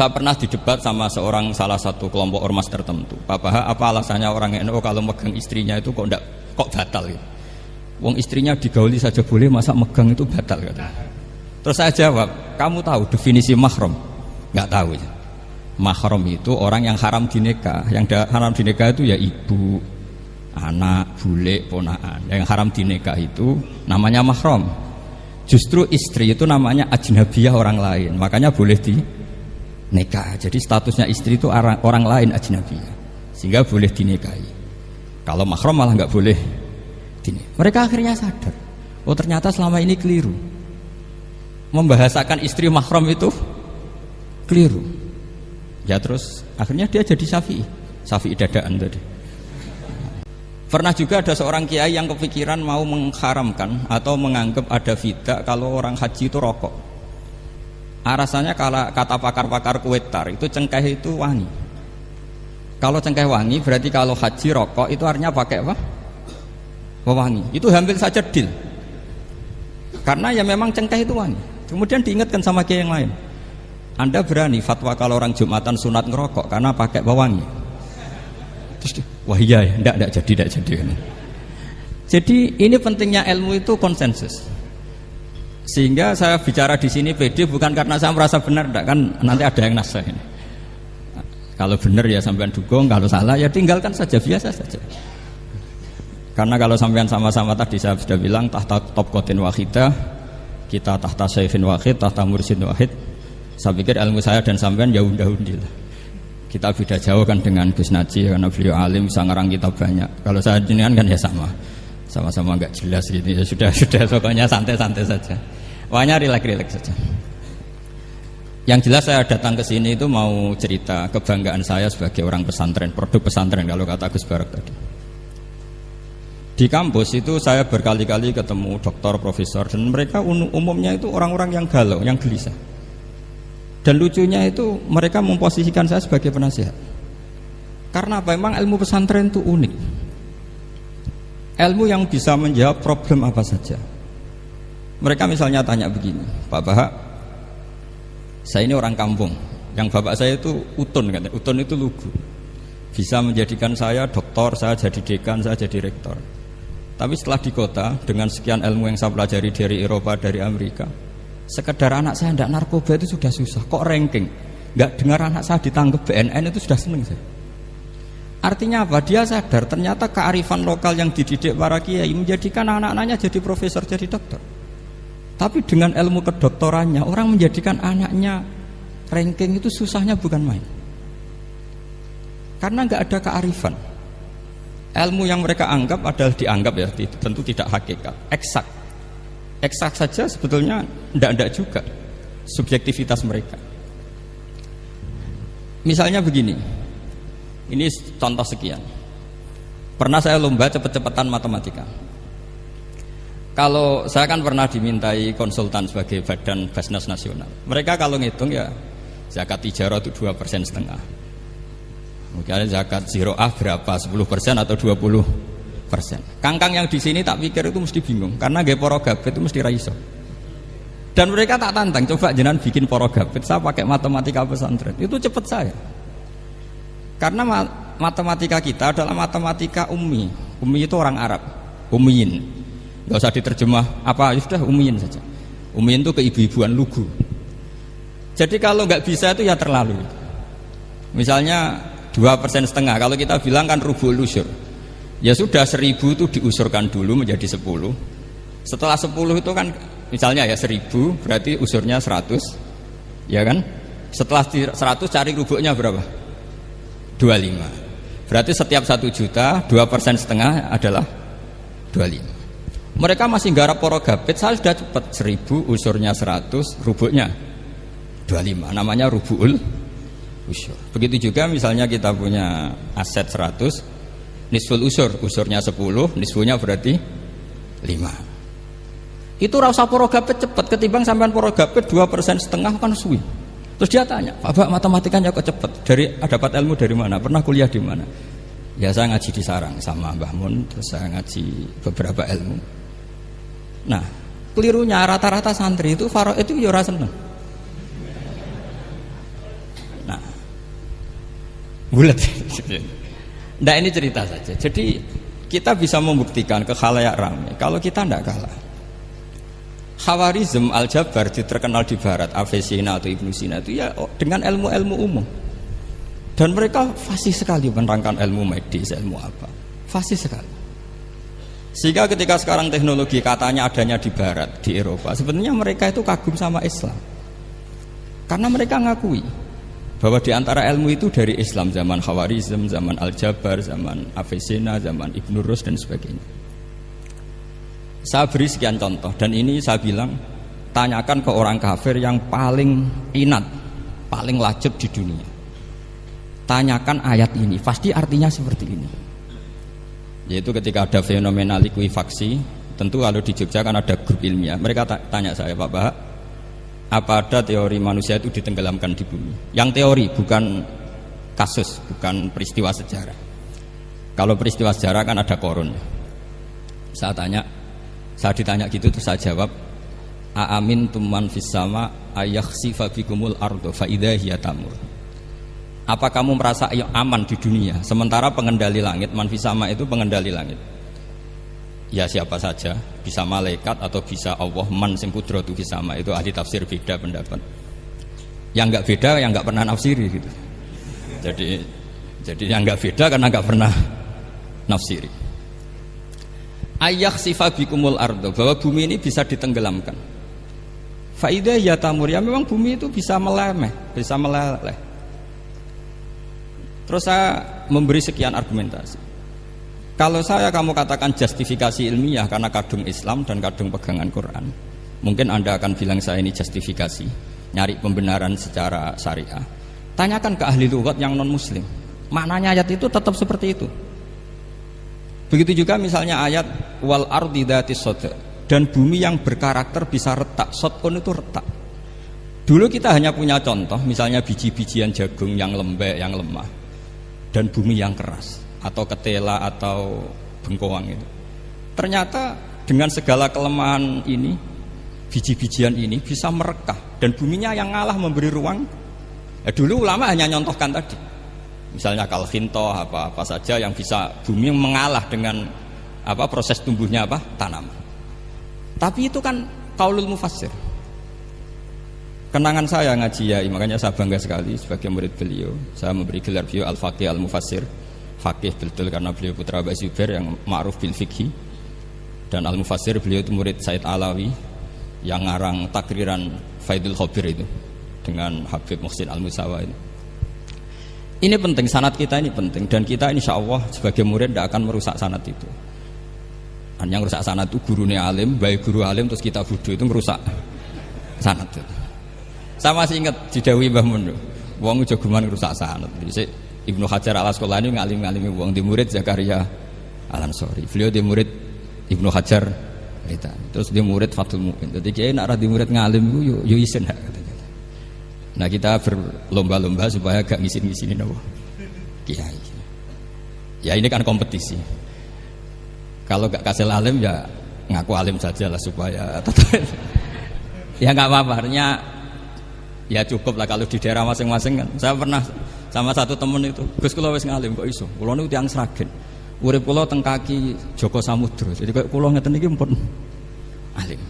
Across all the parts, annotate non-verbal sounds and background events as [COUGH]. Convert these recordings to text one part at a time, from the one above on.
Saya pernah didebat sama seorang salah satu kelompok ormas tertentu. Papa, apa alasannya orang NU kalau megang istrinya itu kok enggak kok batal gitu? Wong istrinya digauli saja boleh, masa megang itu batal kata. Terus saya jawab, kamu tahu definisi mahram? Enggak tahu ya. Mahram itu orang yang haram dinikah. Yang haram dinikah itu ya ibu, anak, bule, ponaan. Yang haram dinikah itu namanya mahram. Justru istri itu namanya ajnabiyah orang lain. Makanya boleh di nikah. Jadi statusnya istri itu orang, orang lain ajnabiyah. Sehingga boleh dinikahi. Kalau mahram malah nggak boleh dini. Mereka akhirnya sadar. Oh ternyata selama ini keliru. Membahasakan istri mahram itu keliru. Ya terus akhirnya dia jadi syafi'i. Syafi'i dadaan tadi. Pernah juga ada seorang kiai yang kepikiran mau mengharamkan atau menganggap ada fidak kalau orang haji itu rokok. Alasannya kalau kata pakar-pakar kuetar itu cengkeh itu wangi. Kalau cengkeh wangi berarti kalau haji rokok itu artinya pakai apa? Wangi. Itu hampir saja deal. Karena ya memang cengkeh itu wangi. Kemudian diingatkan sama kiai yang lain. Anda berani fatwa kalau orang Jumatan sunat ngerokok karena pakai pewangi. Terus wah iya ya, enggak, enggak jadi, enggak jadi. Jadi ini pentingnya ilmu itu konsensus. Sehingga saya bicara di sini PD bukan karena saya merasa benar, enggak kan nanti ada yang nasa ini. Kalau benar ya sampean dukung, kalau salah ya tinggalkan saja biasa saja. Karena kalau sampean sama-sama tadi saya sudah bilang tahta top kotin wahidah, kita tahta saifin wahid, tahta mursin wahid. Saya pikir ilmu saya dan sampean ya udah-undi lah kita beda jauh kan dengan Gus Naji karena beliau alim bisa ngarang kita banyak kalau saya jenengan kan ya sama sama-sama nggak jelas gitu ya sudah sudah pokoknya santai-santai saja pokoknya rileks-rileks saja yang jelas saya datang ke sini itu mau cerita kebanggaan saya sebagai orang pesantren produk pesantren kalau kata Gus Barak tadi di kampus itu saya berkali-kali ketemu dokter, profesor dan mereka umumnya itu orang-orang yang galau, yang gelisah dan lucunya itu mereka memposisikan saya sebagai penasihat. Karena apa? Memang ilmu pesantren itu unik. Ilmu yang bisa menjawab problem apa saja. Mereka misalnya tanya begini, Pak Bahak, saya ini orang kampung. Yang bapak saya itu utun, kan? utun itu lugu. Bisa menjadikan saya doktor, saya jadi dekan, saya jadi rektor. Tapi setelah di kota, dengan sekian ilmu yang saya pelajari dari Eropa, dari Amerika, sekedar anak saya tidak narkoba itu sudah susah kok ranking nggak dengar anak saya ditangkap BNN itu sudah seneng saya artinya apa dia sadar ternyata kearifan lokal yang dididik para kiai menjadikan anak-anaknya jadi profesor jadi dokter tapi dengan ilmu kedoktorannya orang menjadikan anaknya ranking itu susahnya bukan main. Karena nggak ada kearifan. Ilmu yang mereka anggap adalah dianggap ya tentu tidak hakikat. Eksak. Eksak saja sebetulnya tidak-tidak juga subjektivitas mereka. Misalnya begini. Ini contoh sekian. Pernah saya lomba cepet-cepetan matematika kalau saya kan pernah dimintai konsultan sebagai badan Basnas Nasional mereka kalau ngitung ya zakat tijarah itu dua persen setengah mungkin zakat zero ah berapa 10 persen atau 20 persen. Kangkang yang di sini tak pikir itu mesti bingung karena gaya poro gabet itu mesti raiso. Dan mereka tak tantang, coba jenengan bikin poro gabet, saya pakai matematika pesantren, itu cepet saya. Karena matematika kita adalah matematika ummi. Ummi itu orang Arab, ummiin. Gak usah diterjemah apa, ya sudah ummiin saja. Ummiin itu keibu-ibuan lugu. Jadi kalau nggak bisa itu ya terlalu. Misalnya dua persen setengah, kalau kita bilang kan rubuh lusur Ya sudah seribu itu diusurkan dulu menjadi sepuluh. Setelah sepuluh itu kan misalnya ya seribu berarti usurnya seratus, ya kan? Setelah seratus cari rubuknya berapa? Dua lima. Berarti setiap satu juta dua persen setengah adalah dua lima. Mereka masih garap porogabit, saya sudah cepat seribu usurnya seratus, rubuknya dua lima. Namanya rubul usur. Begitu juga misalnya kita punya aset seratus nisful usur usurnya 10 nisfunya berarti 5 itu rasa porogapet cepat ketimbang sampean porogapet 2 persen setengah kan suwi. Terus dia tanya Pak matematikanya kok cepat dari dapat ilmu dari mana? Pernah kuliah di mana? Ya saya ngaji di sarang sama Mbah Mun terus saya ngaji beberapa ilmu nah kelirunya rata-rata santri itu faro itu ya seneng. Bulat. Nah ini cerita saja. Jadi kita bisa membuktikan ke khalayak ramai kalau kita tidak kalah. Khawarizm Al-Jabar terkenal di barat. Avesina atau Ibnu Sina itu ya dengan ilmu-ilmu umum. Dan mereka fasih sekali menerangkan ilmu medis, ilmu apa. Fasih sekali sehingga ketika sekarang teknologi katanya adanya di barat, di Eropa sebenarnya mereka itu kagum sama Islam karena mereka ngakui bahwa di antara ilmu itu dari Islam zaman Khawarizm, zaman Al-Jabar, zaman Avesina, zaman Ibnu Rus dan sebagainya saya beri sekian contoh dan ini saya bilang tanyakan ke orang kafir yang paling inat, paling lacip di dunia. Tanyakan ayat ini, pasti artinya seperti ini. Yaitu ketika ada fenomena likuifaksi, tentu kalau di Jogja kan ada grup ilmiah. Mereka tanya saya, Pak Bahak, apa ada teori manusia itu ditenggelamkan di bumi? Yang teori, bukan kasus, bukan peristiwa sejarah. Kalau peristiwa sejarah kan ada korun. Saya tanya, saya ditanya gitu terus saya jawab, Aamin tuman fisama ayakhsifa bikumul ardo faidah tamur. Apa kamu merasa aman di dunia sementara pengendali langit manfisama itu pengendali langit? Ya siapa saja, bisa malaikat atau bisa Allah man sing kudratu fisama itu ahli tafsir beda pendapat. Yang enggak beda yang enggak pernah nafsiri gitu. Jadi jadi yang enggak beda karena enggak pernah nafsiri ayah sifabikumul ardo bahwa bumi ini bisa ditenggelamkan faidah ya tamur ya memang bumi itu bisa melemeh bisa meleleh terus saya memberi sekian argumentasi. Kalau saya kamu katakan justifikasi ilmiah karena kadung Islam dan kadung pegangan Quran mungkin anda akan bilang saya ini justifikasi nyari pembenaran secara syariah. Tanyakan ke ahli lugat yang non muslim maknanya ayat itu tetap seperti itu. Begitu juga misalnya ayat wal ardi dati dan bumi yang berkarakter bisa retak. Sotpon itu retak. Dulu kita hanya punya contoh, misalnya biji-bijian jagung yang lembek, yang lemah, dan bumi yang keras, atau ketela atau bengkoang itu. Ternyata dengan segala kelemahan ini, biji-bijian ini bisa merekah, dan buminya yang ngalah memberi ruang. Ya, dulu ulama hanya nyontohkan tadi misalnya kalvinto apa apa saja yang bisa bumi mengalah dengan apa proses tumbuhnya apa tanam tapi itu kan kaulul mufassir kenangan saya ngaji ya makanya saya bangga sekali sebagai murid beliau saya memberi gelar beliau al faqih al mufassir fakih betul karena beliau putra Abu Zubair yang ma'ruf bil fikhi dan al mufassir beliau itu murid Said Alawi yang ngarang takriran Faidul Khobir itu dengan Habib Muhsin al Musawa itu ini penting, sanat kita ini penting dan kita insya Allah sebagai murid tidak akan merusak sanat itu. Dan yang merusak sanat itu gurunya alim, baik guru alim terus kita bodoh itu merusak sanat itu. Saya masih ingat di Dewi Mbah Mun, wong jagoman merusak sanat. Jadi Ibnu Hajar al Asqalani ngalim-ngalimi wong di murid Zakaria Al Ansori. Beliau di murid Ibnu Hajar Terus di murid Fatul Mu'in. Jadi kiai nak di murid ngalim itu yo yo isen Nah kita berlomba-lomba supaya gak ngisin-ngisinin apa? Kiai. Ya ini kan kompetisi. Kalau gak kasih alim ya ngaku alim saja lah supaya [LAUGHS] ya nggak apa-apa. Ya cukup lah kalau di daerah masing-masing kan. Saya pernah sama satu temen itu, Gus kula wis ngalim kok iso. Kula niku tiyang Sragen. Urip kula teng kaki Joko Samudra. Jadi kok kula ngeten iki pun alim.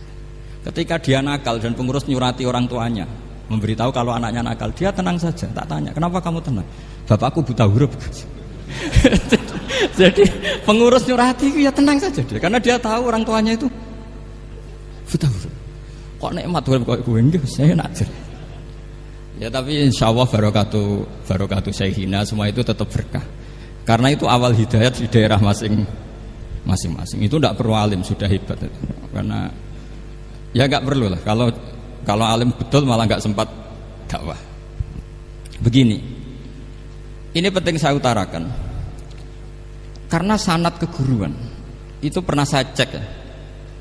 Ketika dia nakal dan pengurus nyurati orang tuanya, memberitahu kalau anaknya nakal dia tenang saja tak tanya kenapa kamu tenang bapakku buta huruf [LAUGHS] jadi pengurus nyurati ya tenang saja dia karena dia tahu orang tuanya itu buta huruf kok nikmat huruf kok gue enggak saya najar ya tapi insya Allah barokatu barokatu hina semua itu tetap berkah karena itu awal hidayat di daerah masing masing-masing itu tidak perlu alim sudah hebat karena ya nggak perlu lah kalau kalau alim betul malah nggak sempat dakwah. Begini, ini penting saya utarakan. Karena sanat keguruan itu pernah saya cek ya.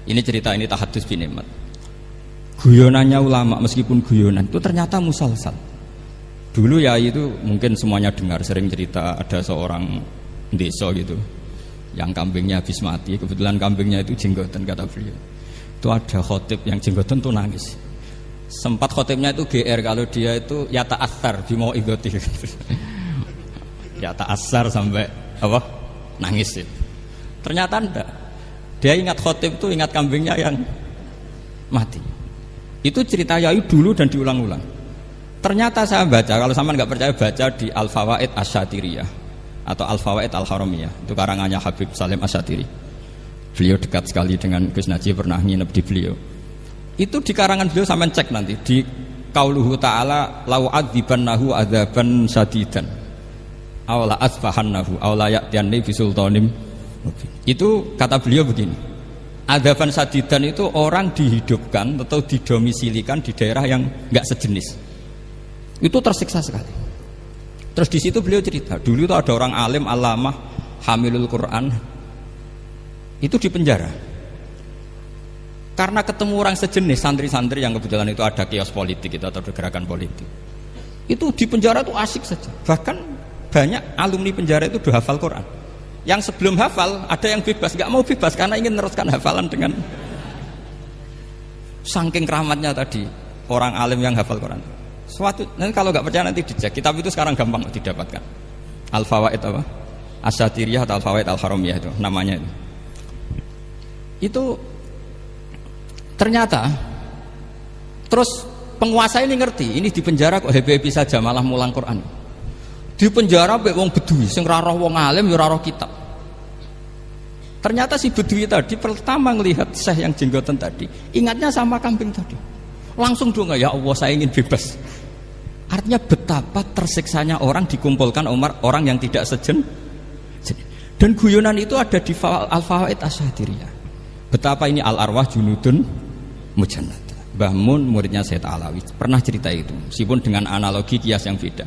Ini cerita ini tahadus bin Imat. Guyonannya ulama meskipun guyonan itu ternyata musalsal. Dulu ya itu mungkin semuanya dengar sering cerita ada seorang desa gitu yang kambingnya habis mati. Kebetulan kambingnya itu jenggotan kata beliau. Itu ada khotib yang jenggotan tuh nangis. Sempat khotibnya itu GR kalau dia itu asar di mau idoti ya tak asar sampai apa? Nangis itu. Ternyata enggak dia ingat khotib itu ingat kambingnya yang mati itu cerita Yai dulu dan diulang-ulang. Ternyata saya baca kalau sama nggak percaya baca di Al Fawaid Asyatiriyah atau Al Fawaid Al Haramiyah itu karangannya Habib Salim Asyatiri beliau dekat sekali dengan Gus Najib pernah nginep di beliau. Itu di karangan beliau sama cek nanti di kauluhu ta'ala lau nahu adzaban sadidan awla asfahannahu awla ya'tiyanni bisultanim itu kata beliau begini adaban sadidan itu orang dihidupkan atau didomisilikan di daerah yang nggak sejenis. Itu tersiksa sekali. Terus di situ beliau cerita dulu itu ada orang alim alamah hamilul Quran. Itu di penjara. Karena ketemu orang sejenis santri-santri yang kebetulan itu ada kios politik itu atau gerakan politik. Itu di penjara itu asik saja. Bahkan banyak alumni penjara itu udah hafal Quran yang sebelum hafal ada yang bebas. Nggak mau bebas karena ingin meneruskan hafalan dengan saking keramatnya tadi orang alim yang hafal Quran. Suatu nanti kalau nggak percaya nanti dicek. Kitab itu sekarang gampang didapatkan. Al fawaid apa? Asyatiriyah atau al fawaid al haramiyah itu namanya itu. Itu Ternyata terus penguasa ini ngerti, ini di penjara kok happy-happy saja malah mulang Quran. Di penjara mek wong bedui sing ora wong alim ya ora kitab. Ternyata si bedui tadi pertama melihat syekh yang jenggotan tadi, ingatnya sama kambing tadi. Langsung dong ya Allah saya ingin bebas. Artinya betapa tersiksanya orang dikumpulkan Umar orang yang tidak sejen. Dan guyonan itu ada di Al-Fawaid Asyadiriyah. Betapa ini al-arwah junudun mujannad Mbah Mun muridnya Sayyid Alawi pernah cerita itu meskipun dengan analogi kias yang beda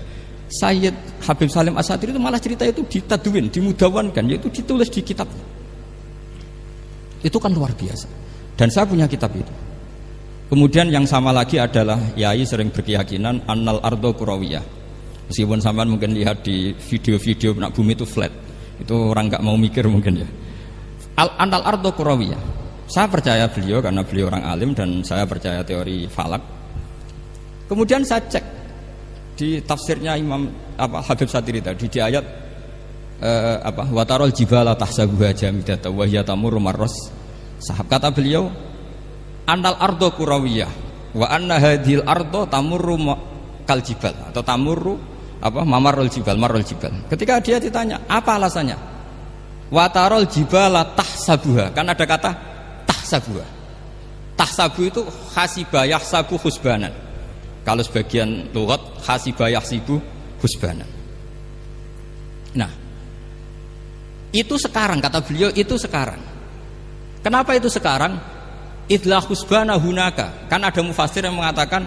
Sayyid Habib Salim Asatir itu malah cerita itu ditaduin, dimudawankan yaitu ditulis di kitab itu kan luar biasa. Dan saya punya kitab itu. Kemudian yang sama lagi adalah Yai sering berkeyakinan Annal Ardo Kurawiyah meskipun sampai mungkin lihat di video-video nak bumi itu flat. Itu orang nggak mau mikir mungkin ya. Al Annal Ardo Kurawiyah saya percaya beliau karena beliau orang alim dan saya percaya teori falak. Kemudian saya cek di tafsirnya Imam apa Habib Satiri tadi di ayat eh, apa? Watarol jibala tahsabuha jamidata wa hiya tamurru marras. Sahab kata beliau anal ardo kurawiyah wa anna hadhil ardo tamurru kal jibal atau tamurru apa? Mamarul jibal marul jibal. Ketika dia ditanya apa alasannya? Watarol jibala tahsabuha. Kan ada kata tahsabu tahsabu itu hasibah yahsabu husbanan. Kalau sebagian lughat hasibah yahsibu husbanan. Nah itu sekarang kata beliau itu sekarang kenapa itu sekarang idlah husbana hunaka kan ada mufasir yang mengatakan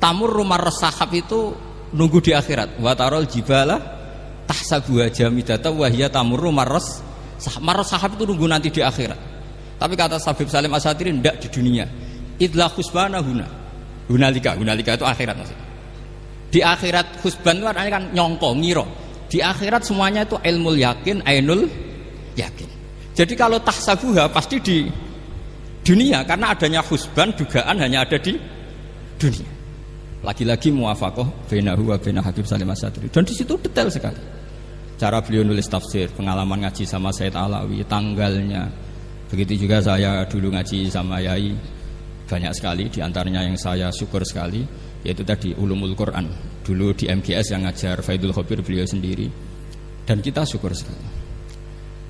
tamur rumah resahab itu nunggu di akhirat watarol jibala tahsabu jamidata wahya tamur rumah res sahab itu nunggu nanti di akhirat tapi kata Sabib Salim Asatiri tidak di dunia. Idlah khusbana huna. Hunalika, hunalika itu akhirat maksudnya. Di akhirat khusban itu artinya kan nyongko, ngiro. Di akhirat semuanya itu ilmu yakin, ainul yakin. Jadi kalau tahsabuha pasti di dunia karena adanya khusban dugaan hanya ada di dunia. Lagi-lagi muafakoh benahu wa bena Habib Salim Asatiri. Dan di situ detail sekali. Cara beliau nulis tafsir, pengalaman ngaji sama Said Alawi, tanggalnya, Begitu juga saya dulu ngaji sama Yai banyak sekali di antaranya yang saya syukur sekali yaitu tadi ulumul Quran dulu di MGS yang ngajar Faidul Khobir beliau sendiri. Dan kita syukur sekali.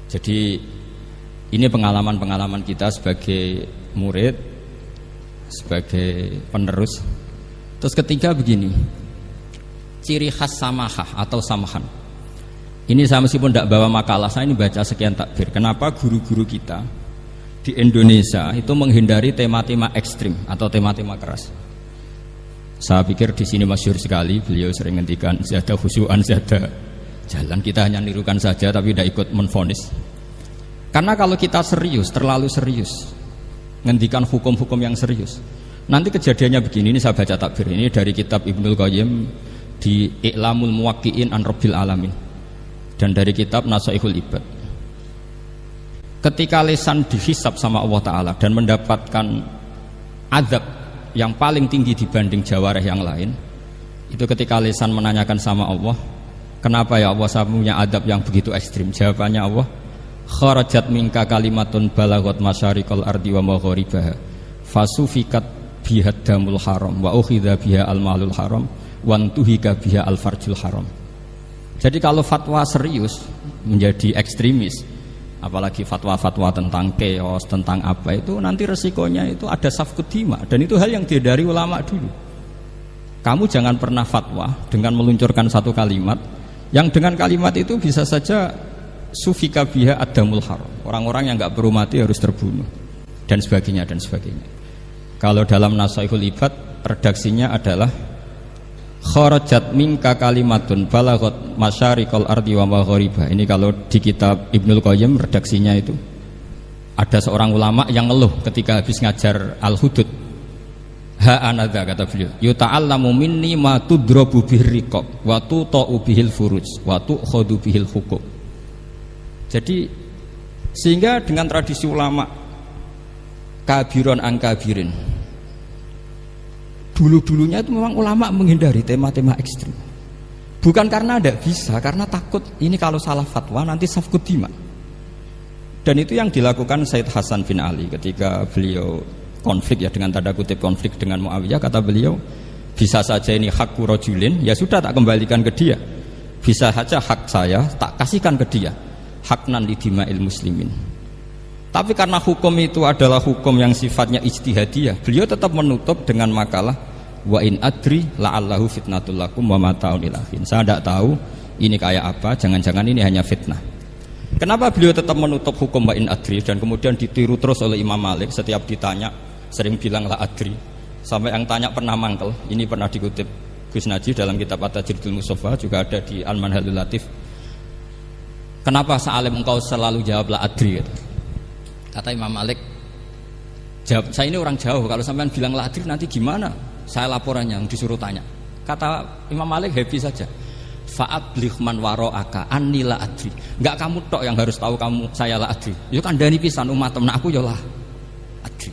Jadi ini pengalaman-pengalaman kita sebagai murid sebagai penerus. Terus ketiga begini ciri khas samahah atau samahan. Ini saya meskipun tidak bawa makalah saya ini baca sekian takbir. Kenapa guru-guru kita di Indonesia itu menghindari tema-tema ekstrim atau tema-tema keras. Saya pikir di sini masyur sekali beliau sering ngendikan zada khusyuan zada jalan kita hanya nirukan saja tapi tidak ikut menfonis. Karena kalau kita serius, terlalu serius, ngendikan hukum-hukum yang serius. Nanti kejadiannya begini, ini saya baca takbir ini dari kitab Ibnul Qayyim di I'lamul Muwakki'in an Rabbil Alamin dan dari kitab Nasaihul Ibad ketika lesan dihisap sama Allah Ta'ala dan mendapatkan azab yang paling tinggi dibanding jawareh yang lain itu ketika lesan menanyakan sama Allah Kenapa ya Allah saya punya adab yang begitu ekstrim? Jawabannya Allah, kharajat minka kalimatun balagot masyarikal ardi wa maghribaha fasufikat biha damul haram wa ukhidha biha al malul haram wa tuhika biha al farjul haram. Jadi kalau fatwa serius menjadi ekstremis, apalagi fatwa-fatwa tentang keos, tentang apa itu nanti resikonya itu ada safkut dima dan itu hal yang dihindari ulama dulu. Kamu jangan pernah fatwa dengan meluncurkan satu kalimat yang dengan kalimat itu bisa saja sufika biha adamul haram. Orang-orang yang nggak perlu mati harus terbunuh dan sebagainya dan sebagainya. Kalau dalam Nasaihul Ibad redaksinya adalah kharajat minka kalimatun balagot masyarikal ardi wa maghriba. Ini kalau di kitab Ibnul Qayyim redaksinya itu ada seorang ulama yang ngeluh ketika habis ngajar Al-Hudud. Ha anada kata beliau. Yuta'allamu minni ma tudrabu bihir riqab wa tuta'u bihil furuj wa tu'khadu bihil hukum. Jadi sehingga dengan tradisi ulama kabiron angkabirin dulu-dulunya itu memang ulama menghindari tema-tema ekstrim. Bukan karena ada bisa karena takut ini kalau salah fatwa nanti safkut dima dan itu yang dilakukan Said Hasan bin Ali ketika beliau konflik ya dengan tanda kutip konflik dengan Muawiyah. Kata beliau bisa saja ini hak kurojulin ya sudah tak kembalikan ke dia. Bisa saja hak saya tak kasihkan ke dia. Hak nan dima'il muslimin tapi karena hukum itu adalah hukum yang sifatnya ijtihadiyah beliau tetap menutup dengan makalah wa in adri la'allahu fitnatul lakum wa saya tidak tahu ini kayak apa jangan-jangan ini hanya fitnah. Kenapa beliau tetap menutup hukum wa in adri dan kemudian ditiru terus oleh Imam Malik? Setiap ditanya sering bilang lah adri. Sampai yang tanya pernah mangkel ini pernah dikutip Gus Najib dalam kitab At-Tajridul Mustafa juga ada di Al-Manhalul Latif. Kenapa Sa'alim engkau selalu jawab lah adri? gitu. Kata Imam Malik. Jawab saya ini orang jauh kalau sampean bilang adri nanti gimana? Saya laporannya yang disuruh tanya. Kata Imam Malik happy saja. Faat waro aka anila adri. Nggak kamu tok yang harus tahu kamu saya lah adri. Itu kan dari pisan umat temen aku ya lah adri.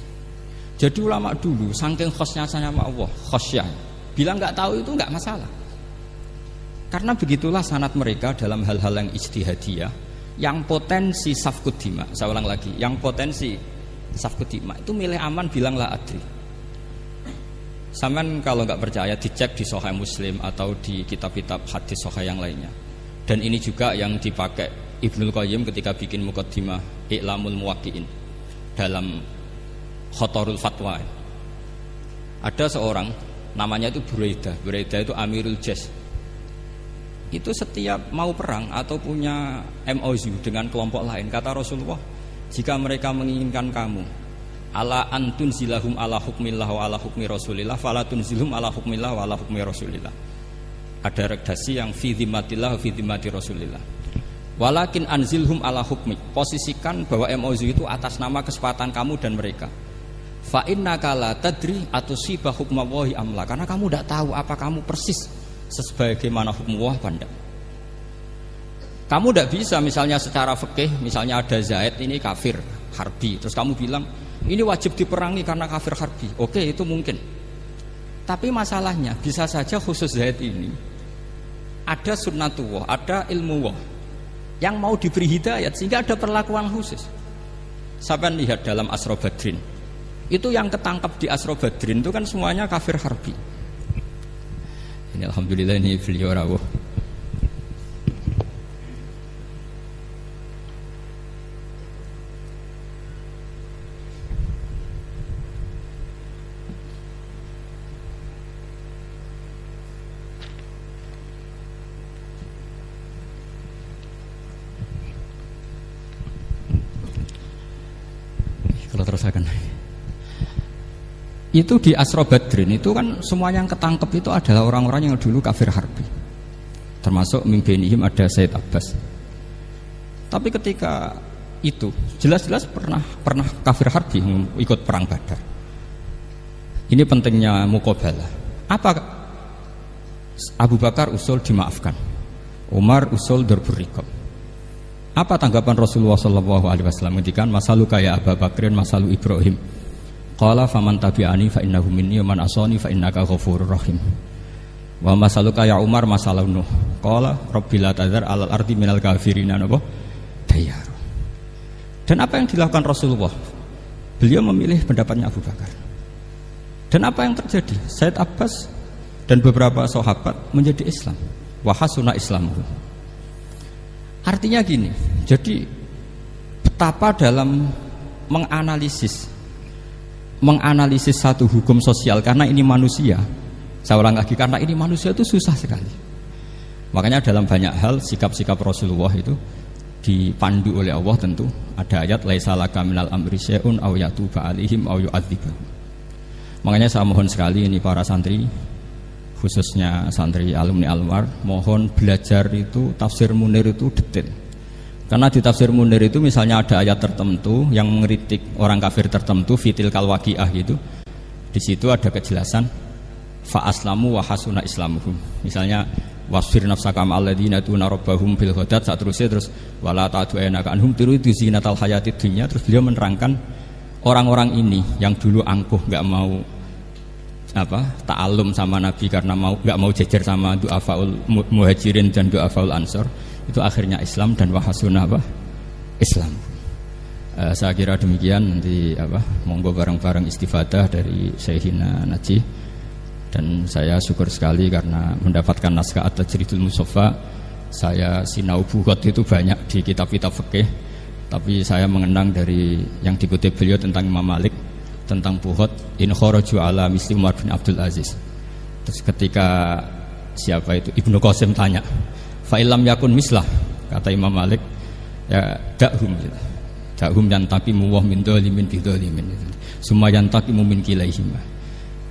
Jadi ulama dulu saking khosnya sama Allah, khosnya. Bilang nggak tahu itu nggak masalah. Karena begitulah sanat mereka dalam hal-hal yang ijtihadiyah yang potensi safkudima. Saya ulang lagi, yang potensi safkudima itu milih aman bilanglah adri. Saman kalau nggak percaya dicek di Sahih Muslim atau di kitab-kitab hadis Sahih yang lainnya. Dan ini juga yang dipakai Ibnul Qayyim ketika bikin mukaddimah I'lamul Muwaqqi'in dalam khotorul fatwa ada seorang namanya itu Buraidah Buraidah itu Amirul Jas itu setiap mau perang atau punya MOU dengan kelompok lain kata Rasulullah jika mereka menginginkan kamu ala antun zilahum ala hukmillah wa ala hukmi rasulillah falatun zilhum ala hukmillah wa ala hukmi rasulillah. Ada redaksi yang fi dhimatillah fi dhimati rasulillah. Walakin anzilhum ala hukmi posisikan bahwa MOU itu atas nama kesepakatan kamu dan mereka. Fa inna kala tadri atau sibah hukmawahi amla karena kamu tidak tahu apa kamu persis sebagaimana hukum Allah pada kamu tidak bisa misalnya secara fikih misalnya ada Zaid ini kafir harbi. Terus kamu bilang ini wajib diperangi karena kafir harbi. Oke itu mungkin. Tapi masalahnya bisa saja khusus Zaid ini ada sunnatullah ada ilmu Allah yang mau diberi hidayat sehingga ada perlakuan khusus. Sampai lihat dalam Asro Badrin itu yang ketangkap di Asro Badrin itu kan semuanya kafir harbi ini Alhamdulillah ini beliau rawuh. Kalau terus akan itu di Asro Badrin itu kan semua yang ketangkep itu adalah orang-orang yang dulu kafir harbi. Termasuk mimpinihim ada Said Abbas. Tapi ketika itu jelas-jelas pernah pernah kafir harbi ikut perang Badar. Ini pentingnya mukobala apa Abu Bakar usul dimaafkan? Umar usul dorburikob apa tanggapan Rasulullah Shallallahu Alaihi Wasallam? Ketika masalu kayak Abu Bakrin masalu Ibrahim Qala faman tabi'ani fa innahu minni wa man asani fa innaka ghafurur rahim. Wa masaluka ya Umar masalah Nuh. Qala rabbil tadzar alal ardi minal kafirina napa? Dayar. Dan apa yang dilakukan Rasulullah? Beliau memilih pendapatnya Abu Bakar. Dan apa yang terjadi? Said Abbas dan beberapa sahabat menjadi Islam. Wahasuna Islam. Artinya gini, jadi betapa dalam menganalisis menganalisis satu hukum sosial karena ini manusia saya ulang lagi karena ini manusia itu susah sekali. Makanya dalam banyak hal sikap-sikap Rasulullah itu dipandu oleh Allah tentu ada ayat laisa laka minal amri syai'un aw yatuba alaihim aw. Makanya saya mohon sekali ini para santri khususnya santri alumni Almar mohon belajar itu tafsir Munir itu detail. Karena di tafsir Munir itu misalnya ada ayat tertentu yang mengeritik orang kafir tertentu fitil kalwakiah itu di situ ada kejelasan fa aslamu wa hasuna islamuhum. Misalnya wasfir nafsaka ma'alladzina tuna rabbahum bil ghadat saat terusnya terus wala ta'du ainaka anhum tiru zinatal hayatid dunya terus beliau menerangkan orang-orang ini yang dulu angkuh nggak mau apa ta'alum sama Nabi karena mau nggak mau jejer sama du'afaul muhajirin dan du'afaul ansor itu akhirnya Islam dan wahasuna apa? Islam. Uh, saya kira demikian. Nanti apa monggo bareng-bareng istifadah dari Syekhina Najih. Dan saya syukur sekali karena mendapatkan naskah atas cerita Musofa. Saya sinau buhot itu banyak di kitab-kitab fikih. Tapi saya mengenang dari yang dikutip beliau tentang Imam Malik tentang buhot in kharaju ala misli Umar bin Abdul Aziz. Terus ketika siapa itu? Ibnu Qasim tanya fa'ilam yakun mislah kata Imam Malik ya dakhum gitu. dakhum yang tapi muwah min dolimin bidolimin gitu. semua yang tapi mumin kilaihimah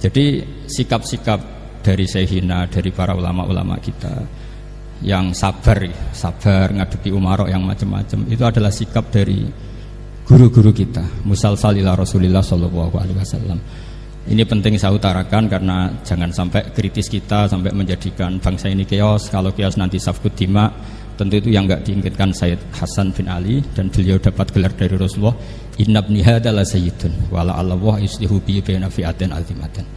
jadi sikap-sikap dari Sehina, dari para ulama-ulama kita yang sabar, sabar ngadepi umarok yang macam-macam itu adalah sikap dari guru-guru kita. Musal salila Rasulillah Shallallahu Alaihi Wasallam. Ini penting saya utarakan karena jangan sampai kritis kita sampai menjadikan bangsa ini keos. Kalau keos nanti safkut dima, tentu itu yang nggak diinginkan Sayyid Hasan bin Ali dan beliau dapat gelar dari Rasulullah Inna ibni adalah sayyidun wala Allah yuslihu bi baina fi'atin azimatin.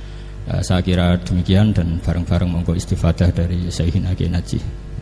Uh, saya kira demikian dan bareng-bareng monggo istifadah dari Sayyidina Kiai Najih.